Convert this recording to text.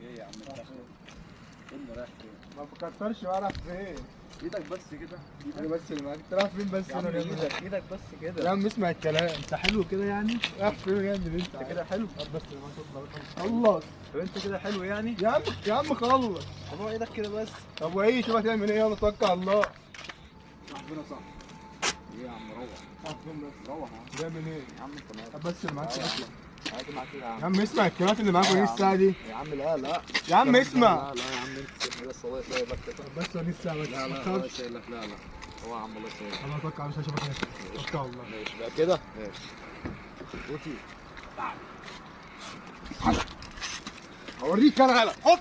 إيه يا عم الدخل فين رايح فين ما بكترش بقى راح فين إيدك بس كده أنا بس اللي معاك انت رايح فين بس يا أنا إيدك إيدك بس يا كده عم اسمع الكلام انت حلو كده يعني رايح فين يا ابني انت انت كده حلو بس خلص طب انت كده حلو يعني يا عم يا عم خلص طب هو إيدك كده بس طب وايه شوف هتعمل إيه يلا توكل على الله ربنا. صح إيه يا عم روح. رايح روح يا عم. تعمل إيه يا عم انت بس اللي معاك يا عم اسمع الكلمات اللي معاك لا يا ودي عم. الساعة دي. يا عم لا لا. يا عم اسمع. لا لا يا عم انت بس الله بس ودي الساعة بس لا لا الله يسيبك لا لا. هو يا عم الله يسيبك أنا اتوكل على الله اشوفك هناك توكل على الله ماشي بقى كده؟ ماشي. روتي هوريك أنا. هلا حط